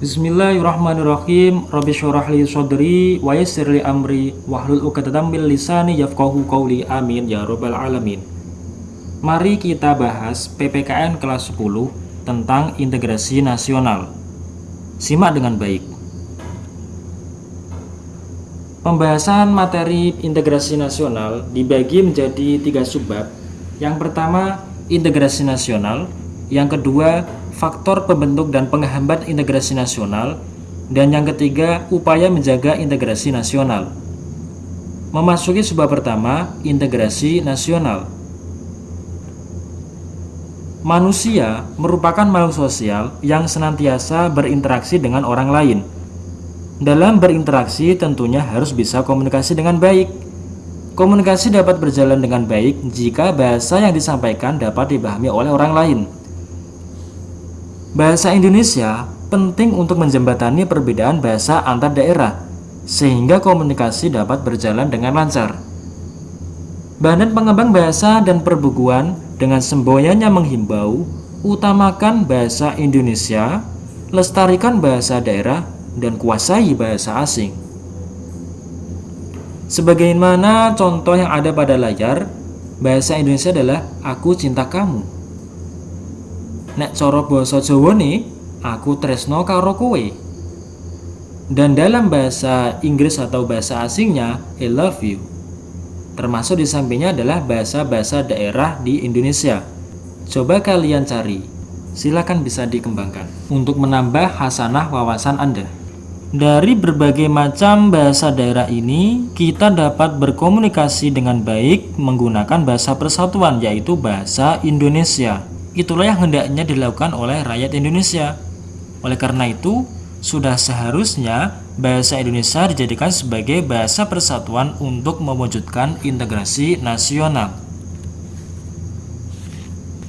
Bismillahirrahmanirrahim. Rabbi syurah li sadri wa yassir li amri wahlul 'uqdatam min lisani yafqahu qawli. Amin ya rabbal alamin. Mari kita bahas PPKN kelas 10 tentang integrasi nasional. Simak dengan baik. Pembahasan materi integrasi nasional dibagi menjadi tiga subbab. Yang pertama, integrasi nasional. Yang kedua, faktor pembentuk dan penghambat integrasi nasional, dan yang ketiga, upaya menjaga integrasi nasional. Memasuki sebuah pertama, integrasi nasional. Manusia merupakan makhluk sosial yang senantiasa berinteraksi dengan orang lain. Dalam berinteraksi tentunya harus bisa komunikasi dengan baik. Komunikasi dapat berjalan dengan baik jika bahasa yang disampaikan dapat dipahami oleh orang lain. Bahasa Indonesia penting untuk menjembatani perbedaan bahasa antar daerah, sehingga komunikasi dapat berjalan dengan lancar. Badan Pengembang Bahasa dan Perbukuan dengan semboyannya menghimbau, utamakan bahasa Indonesia, lestarikan bahasa daerah, dan kuasai bahasa asing. Sebagaimana contoh yang ada pada layar, bahasa Indonesia adalah Aku Cinta Kamu. Nek coro basa Jawa nih, aku tresno karo kowe. Dan dalam bahasa Inggris atau bahasa asingnya, I love you. Termasuk di sampingnya adalah bahasa-bahasa daerah di Indonesia. Coba kalian cari, silakan bisa dikembangkan untuk menambah hasanah wawasan Anda. Dari berbagai macam bahasa daerah ini, kita dapat berkomunikasi dengan baik menggunakan bahasa persatuan, yaitu bahasa Indonesia. Itulah yang hendaknya dilakukan oleh rakyat Indonesia. Oleh karena itu, sudah seharusnya bahasa Indonesia dijadikan sebagai bahasa persatuan untuk mewujudkan integrasi nasional.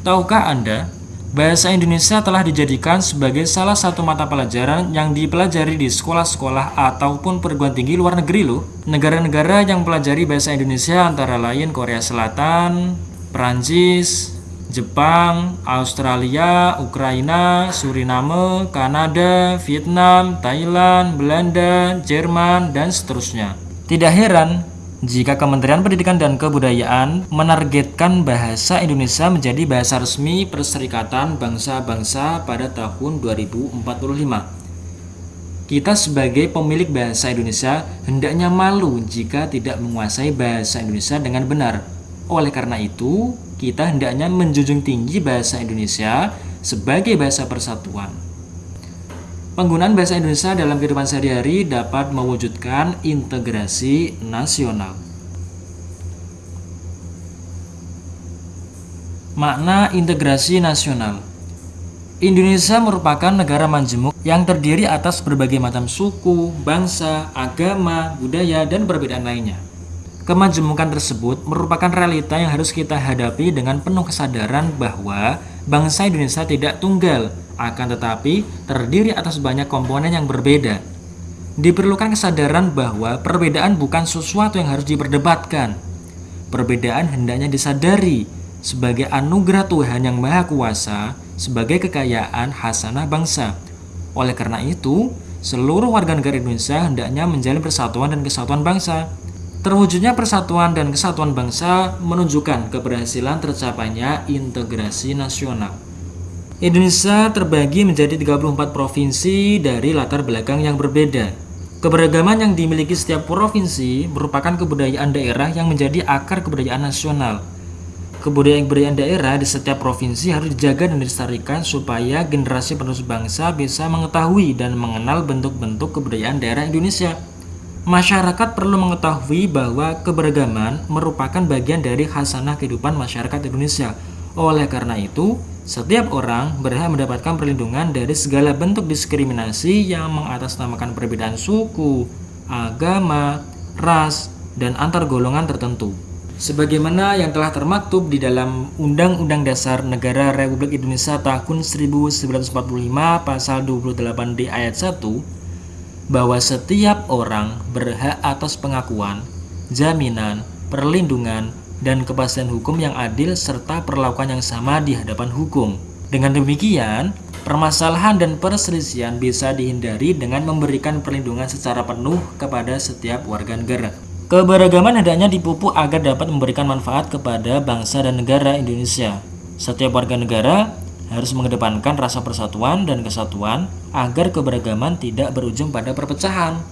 Tahukah Anda, bahasa Indonesia telah dijadikan sebagai salah satu mata pelajaran yang dipelajari di sekolah-sekolah ataupun perguruan tinggi luar negeri loh. Negara-negara yang pelajari bahasa Indonesia antara lain Korea Selatan, Perancis, Jepang, Australia, Ukraina, Suriname, Kanada, Vietnam, Thailand, Belanda, Jerman, dan seterusnya. Tidak heran jika Kementerian Pendidikan dan Kebudayaan menargetkan bahasa Indonesia menjadi bahasa resmi Perserikatan Bangsa-Bangsa pada tahun 2045. Kita sebagai pemilik bahasa Indonesia hendaknya malu jika tidak menguasai bahasa Indonesia dengan benar. Oleh karena itu, kita hendaknya menjunjung tinggi bahasa Indonesia sebagai bahasa persatuan. Penggunaan bahasa Indonesia dalam kehidupan sehari-hari dapat mewujudkan integrasi nasional. Makna integrasi nasional Indonesia merupakan negara majemuk yang terdiri atas berbagai macam suku, bangsa, agama, budaya, dan perbedaan lainnya. Kemajemukan tersebut merupakan realita yang harus kita hadapi dengan penuh kesadaran bahwa bangsa Indonesia tidak tunggal, akan tetapi terdiri atas banyak komponen yang berbeda. Diperlukan kesadaran bahwa perbedaan bukan sesuatu yang harus diperdebatkan. Perbedaan hendaknya disadari sebagai anugerah Tuhan yang Maha Kuasa, sebagai kekayaan hasanah bangsa. Oleh karena itu, seluruh warga negara Indonesia hendaknya menjalin persatuan dan kesatuan bangsa. Terwujudnya persatuan dan kesatuan bangsa menunjukkan keberhasilan tercapainya integrasi nasional. Indonesia terbagi menjadi 34 provinsi dari latar belakang yang berbeda. Keberagaman yang dimiliki setiap provinsi merupakan kebudayaan daerah yang menjadi akar kebudayaan nasional. Kebudayaan-kebudayaan daerah di setiap provinsi harus dijaga dan dilestarikan supaya generasi penerus bangsa bisa mengetahui dan mengenal bentuk-bentuk kebudayaan daerah Indonesia. Masyarakat perlu mengetahui bahwa keberagaman merupakan bagian dari khasanah kehidupan masyarakat Indonesia. Oleh karena itu, setiap orang berhak mendapatkan perlindungan dari segala bentuk diskriminasi yang mengatasnamakan perbedaan suku, agama, ras, dan antar golongan tertentu. Sebagaimana yang telah termaktub di dalam Undang-Undang Dasar Negara Republik Indonesia tahun 1945 pasal 28D ayat 1 bahwa setiap orang berhak atas pengakuan, jaminan, perlindungan, dan kepastian hukum yang adil serta perlakuan yang sama di hadapan hukum. Dengan demikian, Permasalahan dan perselisihan bisa dihindari dengan memberikan perlindungan secara penuh kepada setiap warga negara. Keberagaman hendaknya dipupuk agar dapat memberikan manfaat kepada bangsa dan negara Indonesia. Setiap warga negara harus mengedepankan rasa persatuan dan kesatuan agar keberagaman tidak berujung pada perpecahan.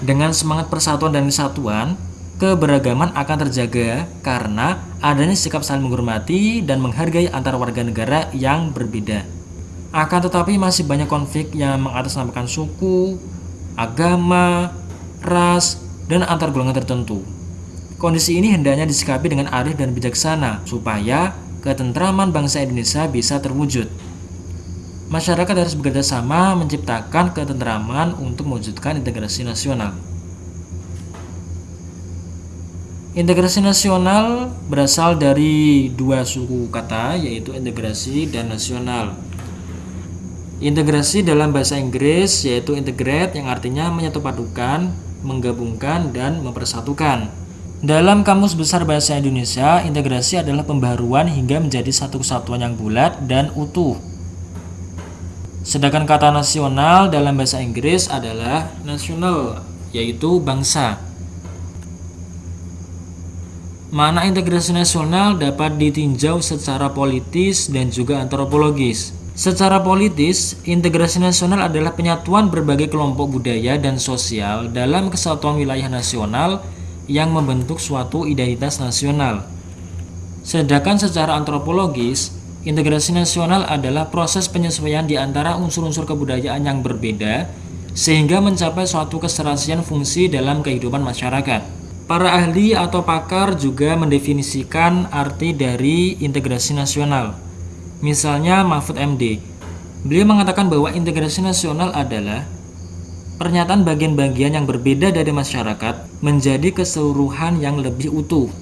Dengan semangat persatuan dan kesatuan, keberagaman akan terjaga karena adanya sikap saling menghormati dan menghargai antar warga negara yang berbeda. Akan tetapi masih banyak konflik yang mengatasnamakan suku, agama, ras, dan antar golongan tertentu. Kondisi ini hendaknya disikapi dengan arif dan bijaksana supaya ketentraman bangsa Indonesia bisa terwujud. Masyarakat harus bekerja sama menciptakan ketentraman untuk mewujudkan integrasi nasional. Integrasi nasional berasal dari dua suku kata yaitu integrasi dan nasional. Integrasi dalam bahasa Inggris yaitu integrate yang artinya menyatupadukan, menggabungkan, dan mempersatukan. Dalam Kamus Besar Bahasa Indonesia, integrasi adalah pembaruan hingga menjadi satu kesatuan yang bulat dan utuh. Sedangkan kata nasional dalam bahasa Inggris adalah national, yaitu bangsa. Mana integrasi nasional dapat ditinjau secara politis dan juga antropologis. Secara politis, integrasi nasional adalah penyatuan berbagai kelompok budaya dan sosial dalam kesatuan wilayah nasional yang membentuk suatu identitas nasional. Sedangkan secara antropologis, integrasi nasional adalah proses penyesuaian di antara unsur-unsur kebudayaan yang berbeda sehingga mencapai suatu keserasian fungsi dalam kehidupan masyarakat. Para ahli atau pakar juga mendefinisikan arti dari integrasi nasional. Misalnya Mahfud MD, beliau mengatakan bahwa integrasi nasional adalah Pernyataan bagian-bagian yang berbeda dari masyarakat menjadi keseluruhan yang lebih utuh.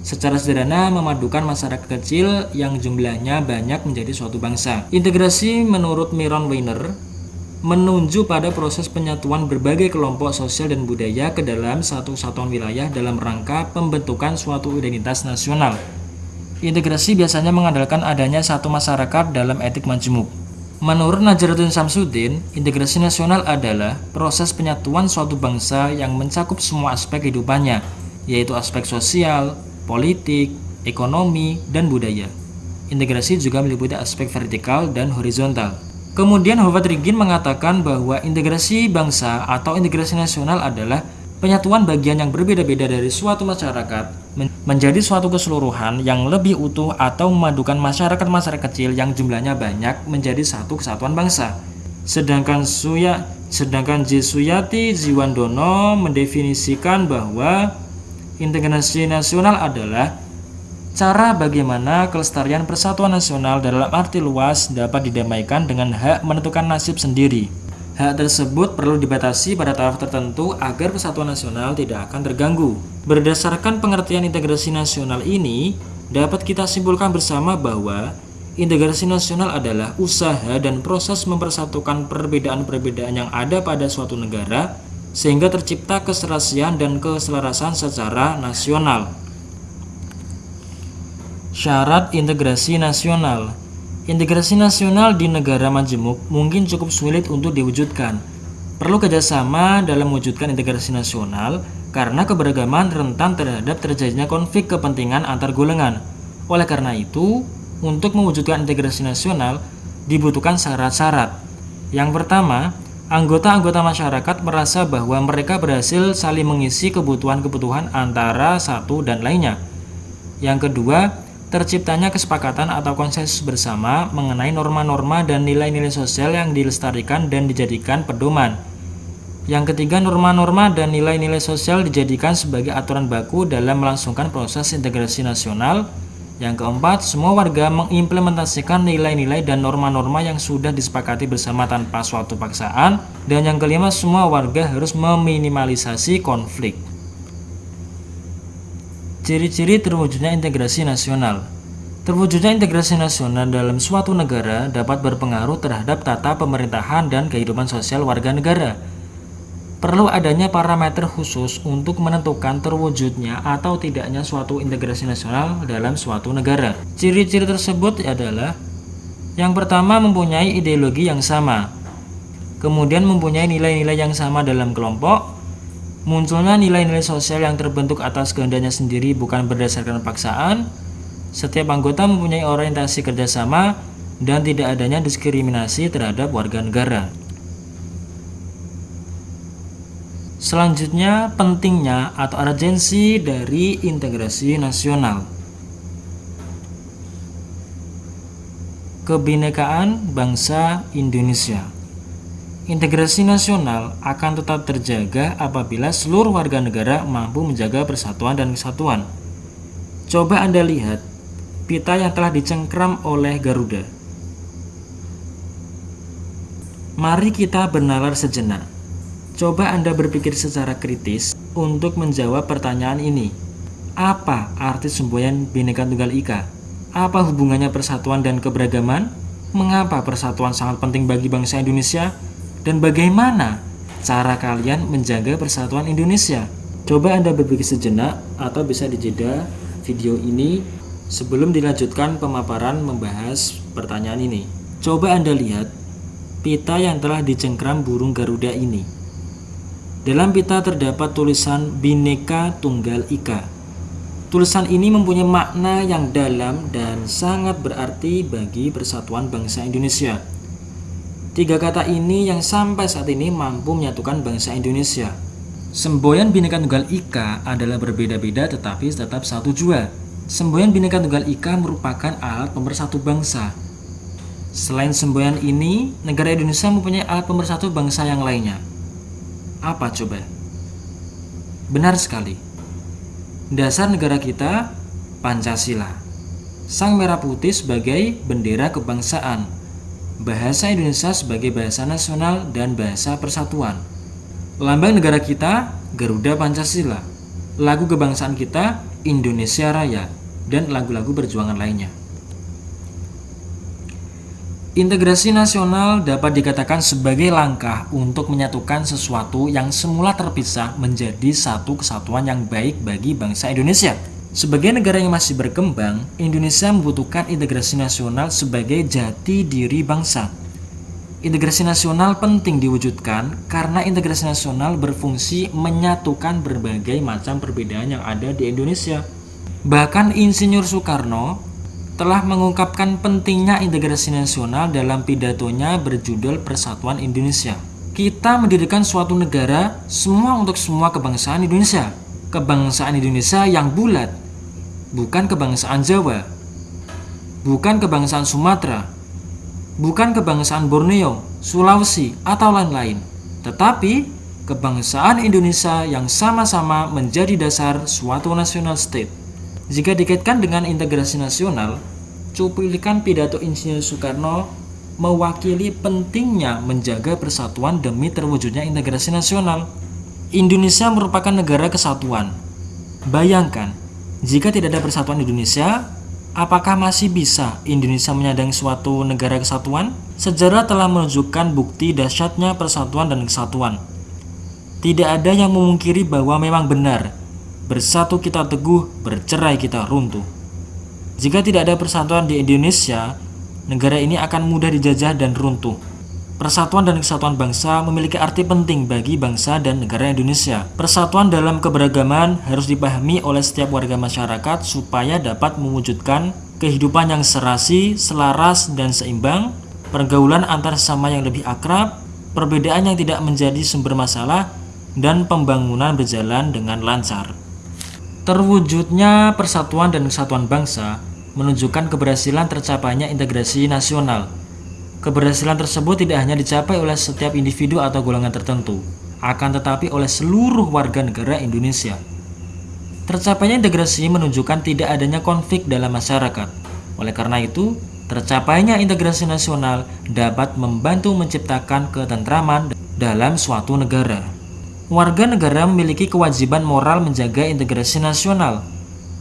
Secara sederhana memadukan masyarakat kecil yang jumlahnya banyak menjadi suatu bangsa. Integrasi menurut Miron Weiner menunjuk pada proses penyatuan berbagai kelompok sosial dan budaya ke dalam satu satuan wilayah dalam rangka pembentukan suatu identitas nasional. Integrasi biasanya mengandalkan adanya satu masyarakat dalam etik majemuk. Menurut Najruddin Samsudin, integrasi nasional adalah proses penyatuan suatu bangsa yang mencakup semua aspek kehidupannya, yaitu aspek sosial, politik, ekonomi, dan budaya. Integrasi juga meliputi aspek vertikal dan horizontal. Kemudian Howard Rigin mengatakan bahwa integrasi bangsa atau integrasi nasional adalah Penyatuan bagian yang berbeda-beda dari suatu masyarakat menjadi suatu keseluruhan yang lebih utuh atau memadukan masyarakat-masyarakat kecil yang jumlahnya banyak menjadi satu kesatuan bangsa. Sedangkan Suya sedangkan J. Suyati Jiwandono mendefinisikan bahwa integrasi nasional adalah cara bagaimana kelestarian persatuan nasional dalam arti luas dapat didamaikan dengan hak menentukan nasib sendiri. Hak tersebut perlu dibatasi pada taraf tertentu agar persatuan nasional tidak akan terganggu. Berdasarkan pengertian integrasi nasional ini, dapat kita simpulkan bersama bahwa integrasi nasional adalah usaha dan proses mempersatukan perbedaan-perbedaan yang ada pada suatu negara sehingga tercipta keserasian dan keselarasan secara nasional. Syarat integrasi nasional Integrasi nasional di negara majemuk mungkin cukup sulit untuk diwujudkan. Perlu kerjasama dalam mewujudkan integrasi nasional karena keberagaman rentan terhadap terjadinya konflik kepentingan antar golongan. Oleh karena itu, untuk mewujudkan integrasi nasional dibutuhkan syarat-syarat. Yang pertama, anggota-anggota masyarakat merasa bahwa mereka berhasil saling mengisi kebutuhan-kebutuhan antara satu dan lainnya. Yang kedua, terciptanya kesepakatan atau konsensus bersama mengenai norma-norma dan nilai-nilai sosial yang dilestarikan dan dijadikan pedoman. Yang ketiga, norma-norma dan nilai-nilai sosial dijadikan sebagai aturan baku dalam melangsungkan proses integrasi nasional. Yang keempat, semua warga mengimplementasikan nilai-nilai dan norma-norma yang sudah disepakati bersama tanpa suatu paksaan. Dan yang kelima, semua warga harus meminimalisasi konflik. Ciri-ciri terwujudnya integrasi nasional Terwujudnya integrasi nasional dalam suatu negara dapat berpengaruh terhadap tata pemerintahan dan kehidupan sosial warga negara. Perlu adanya parameter khusus untuk menentukan terwujudnya atau tidaknya suatu integrasi nasional dalam suatu negara. Ciri-ciri tersebut adalah Yang pertama mempunyai ideologi yang sama, kemudian mempunyai nilai-nilai yang sama dalam kelompok, munculnya nilai-nilai sosial yang terbentuk atas kehendaknya sendiri bukan berdasarkan paksaan, setiap anggota mempunyai orientasi kerjasama, dan tidak adanya diskriminasi terhadap warga negara. Selanjutnya, pentingnya atau urgensi dari integrasi nasional. Kebinekaan bangsa Indonesia. Integrasi nasional akan tetap terjaga apabila seluruh warga negara mampu menjaga persatuan dan kesatuan. Coba Anda lihat pita yang telah dicengkram oleh Garuda. Mari kita bernalar sejenak. Coba Anda berpikir secara kritis untuk menjawab pertanyaan ini. Apa arti semboyan Bhinneka Tunggal Ika? Apa hubungannya persatuan dan keberagaman? Mengapa persatuan sangat penting bagi bangsa Indonesia? Dan bagaimana cara kalian menjaga persatuan Indonesia? Coba Anda berpikir sejenak atau bisa dijeda video ini sebelum dilanjutkan pemaparan membahas pertanyaan ini. Coba Anda lihat pita yang telah dicengkram burung Garuda ini. Dalam pita terdapat tulisan Bineka Tunggal Ika. Tulisan ini mempunyai makna yang dalam dan sangat berarti bagi persatuan bangsa Indonesia. Tiga kata ini yang sampai saat ini mampu menyatukan bangsa Indonesia. Semboyan Bineka Tunggal Ika adalah berbeda-beda tetapi tetap satu jua. Semboyan Bineka Tunggal Ika merupakan alat pemersatu bangsa. Selain semboyan ini, negara Indonesia mempunyai alat pemersatu bangsa yang lainnya, apa coba? Benar sekali. Dasar negara kita Pancasila. Sang merah putih sebagai bendera kebangsaan. Bahasa Indonesia sebagai bahasa nasional dan bahasa persatuan. Lambang negara kita Garuda Pancasila. Lagu kebangsaan kita Indonesia Raya dan lagu-lagu perjuangan lainnya. Integrasi nasional dapat dikatakan sebagai langkah untuk menyatukan sesuatu yang semula terpisah menjadi satu kesatuan yang baik bagi bangsa Indonesia. Sebagai negara yang masih berkembang, Indonesia membutuhkan integrasi nasional sebagai jati diri bangsa. Integrasi nasional penting diwujudkan karena integrasi nasional berfungsi menyatukan berbagai macam perbedaan yang ada di Indonesia. Bahkan Insinyur Soekarno telah mengungkapkan pentingnya integrasi nasional dalam pidatonya berjudul Persatuan Indonesia. Kita mendirikan suatu negara semua untuk semua kebangsaan Indonesia. Kebangsaan Indonesia yang bulat, bukan kebangsaan Jawa, bukan kebangsaan Sumatera, bukan kebangsaan Borneo, Sulawesi, atau lain-lain, tetapi kebangsaan Indonesia yang sama-sama menjadi dasar suatu national state. Jika dikaitkan dengan integrasi nasional, cuplikan pidato Insinyur Soekarno mewakili pentingnya menjaga persatuan demi terwujudnya integrasi nasional. Indonesia merupakan negara kesatuan. Bayangkan, jika tidak ada persatuan Indonesia, apakah masih bisa Indonesia menyandang suatu negara kesatuan? Sejarah telah menunjukkan bukti dahsyatnya persatuan dan kesatuan. Tidak ada yang memungkiri bahwa memang benar Bersatu kita teguh, bercerai kita runtuh. Jika tidak ada persatuan di Indonesia, negara ini akan mudah dijajah dan runtuh. Persatuan dan kesatuan bangsa memiliki arti penting bagi bangsa dan negara Indonesia. Persatuan dalam keberagaman harus dipahami oleh setiap warga masyarakat supaya dapat mewujudkan kehidupan yang serasi, selaras, dan seimbang, pergaulan antar sesama yang lebih akrab, perbedaan yang tidak menjadi sumber masalah, dan pembangunan berjalan dengan lancar. Terwujudnya persatuan dan kesatuan bangsa menunjukkan keberhasilan tercapainya integrasi nasional. Keberhasilan tersebut tidak hanya dicapai oleh setiap individu atau golongan tertentu, akan tetapi oleh seluruh warga negara Indonesia. Tercapainya integrasi menunjukkan tidak adanya konflik dalam masyarakat. Oleh karena itu, tercapainya integrasi nasional dapat membantu menciptakan ketentraman dalam suatu negara. Warga negara memiliki kewajiban moral menjaga integrasi nasional.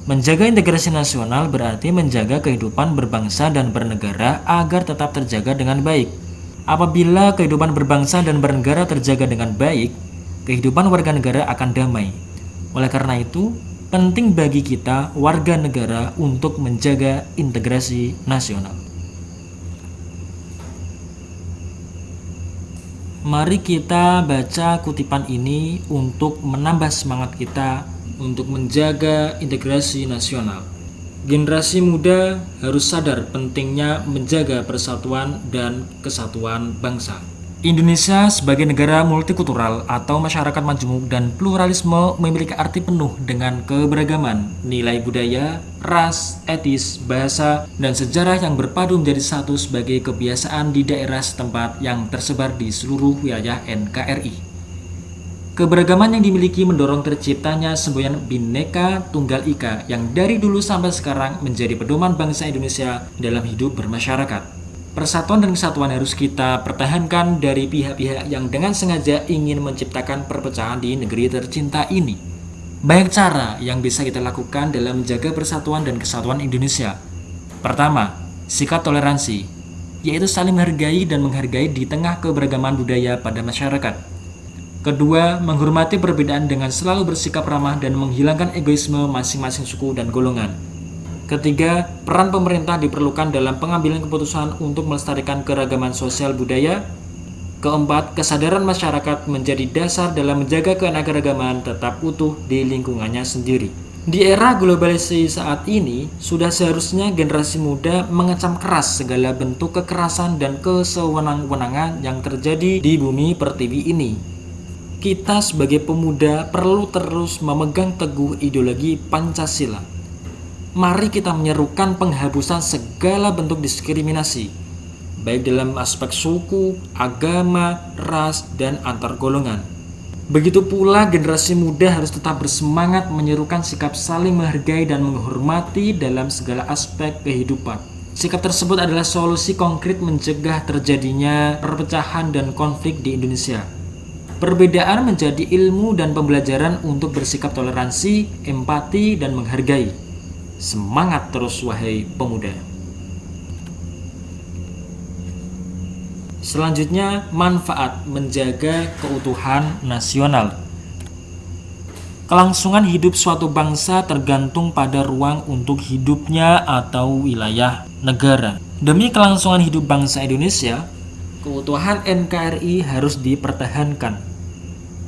Menjaga integrasi nasional berarti menjaga kehidupan berbangsa dan bernegara agar tetap terjaga dengan baik. Apabila kehidupan berbangsa dan bernegara terjaga dengan baik, kehidupan warga negara akan damai. Oleh karena itu, penting bagi kita warga negara untuk menjaga integrasi nasional. Mari kita baca kutipan ini untuk menambah semangat kita untuk menjaga integrasi nasional. Generasi muda harus sadar pentingnya menjaga persatuan dan kesatuan bangsa. Indonesia sebagai negara multikultural atau masyarakat majemuk dan pluralisme memiliki arti penuh dengan keberagaman, nilai budaya, ras, etis, bahasa, dan sejarah yang berpadu menjadi satu sebagai kebiasaan di daerah setempat yang tersebar di seluruh wilayah NKRI. Keberagaman yang dimiliki mendorong terciptanya semboyan Bhinneka Tunggal Ika yang dari dulu sampai sekarang menjadi pedoman bangsa Indonesia dalam hidup bermasyarakat. Persatuan dan kesatuan harus kita pertahankan dari pihak-pihak yang dengan sengaja ingin menciptakan perpecahan di negeri tercinta ini. Banyak cara yang bisa kita lakukan dalam menjaga persatuan dan kesatuan Indonesia. Pertama, sikap toleransi, yaitu saling menghargai dan menghargai di tengah keberagaman budaya pada masyarakat. Kedua, menghormati perbedaan dengan selalu bersikap ramah dan menghilangkan egoisme masing-masing suku dan golongan. Ketiga, peran pemerintah diperlukan dalam pengambilan keputusan untuk melestarikan keragaman sosial budaya. Keempat, kesadaran masyarakat menjadi dasar dalam menjaga keanekaragaman tetap utuh di lingkungannya sendiri. Di era globalisasi saat ini, sudah seharusnya generasi muda mengecam keras segala bentuk kekerasan dan kesewenang-wenangan yang terjadi di bumi pertiwi ini. Kita sebagai pemuda perlu terus memegang teguh ideologi Pancasila mari kita menyerukan penghapusan segala bentuk diskriminasi, baik dalam aspek suku, agama, ras, dan antar golongan. Begitu pula generasi muda harus tetap bersemangat menyerukan sikap saling menghargai dan menghormati dalam segala aspek kehidupan. Sikap tersebut adalah solusi konkret mencegah terjadinya perpecahan dan konflik di Indonesia. Perbedaan menjadi ilmu dan pembelajaran untuk bersikap toleransi, empati, dan menghargai. Semangat terus wahai pemuda. Selanjutnya, manfaat menjaga keutuhan nasional. Kelangsungan hidup suatu bangsa tergantung pada ruang untuk hidupnya atau wilayah negara. Demi kelangsungan hidup bangsa Indonesia, keutuhan NKRI harus dipertahankan.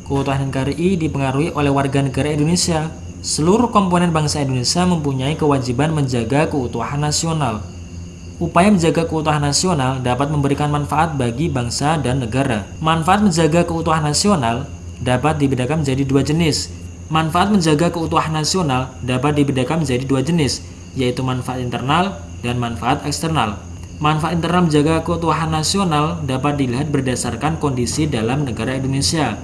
Keutuhan NKRI dipengaruhi oleh warga negara Indonesia Seluruh komponen bangsa Indonesia mempunyai kewajiban menjaga keutuhan nasional. Upaya menjaga keutuhan nasional dapat memberikan manfaat bagi bangsa dan negara. Manfaat menjaga keutuhan nasional dapat dibedakan menjadi dua jenis. Manfaat menjaga keutuhan nasional dapat dibedakan menjadi dua jenis, yaitu manfaat internal dan manfaat eksternal. Manfaat internal menjaga keutuhan nasional dapat dilihat berdasarkan kondisi dalam negara Indonesia.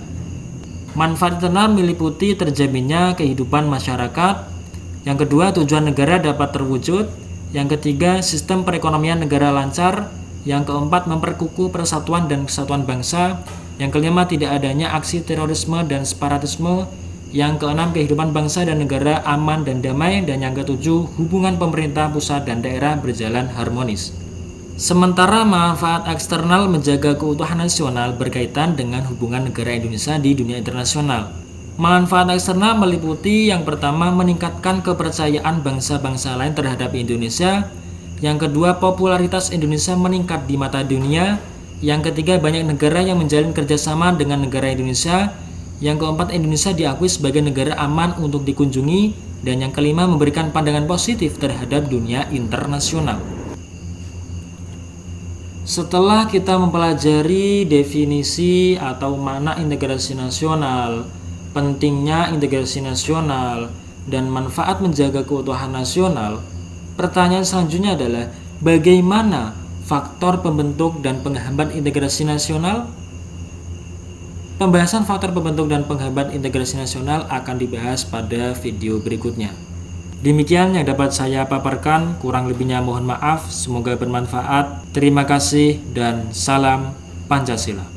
Manfaat internal meliputi terjaminnya kehidupan masyarakat. Yang kedua, tujuan negara dapat terwujud. Yang ketiga, sistem perekonomian negara lancar. Yang keempat, memperkukuh persatuan dan kesatuan bangsa. Yang kelima, tidak adanya aksi terorisme dan separatisme. Yang keenam, kehidupan bangsa dan negara aman dan damai. Dan yang ketujuh, hubungan pemerintah pusat dan daerah berjalan harmonis. Sementara manfaat eksternal menjaga keutuhan nasional berkaitan dengan hubungan negara Indonesia di dunia internasional. Manfaat eksternal meliputi yang pertama meningkatkan kepercayaan bangsa-bangsa lain terhadap Indonesia, yang kedua popularitas Indonesia meningkat di mata dunia, yang ketiga banyak negara yang menjalin kerjasama dengan negara Indonesia, yang keempat Indonesia diakui sebagai negara aman untuk dikunjungi, dan yang kelima memberikan pandangan positif terhadap dunia internasional. Setelah kita mempelajari definisi atau makna integrasi nasional, pentingnya integrasi nasional, dan manfaat menjaga keutuhan nasional, pertanyaan selanjutnya adalah bagaimana faktor pembentuk dan penghambat integrasi nasional? Pembahasan faktor pembentuk dan penghambat integrasi nasional akan dibahas pada video berikutnya. Demikian yang dapat saya paparkan, kurang lebihnya mohon maaf, semoga bermanfaat. Terima kasih dan salam Pancasila.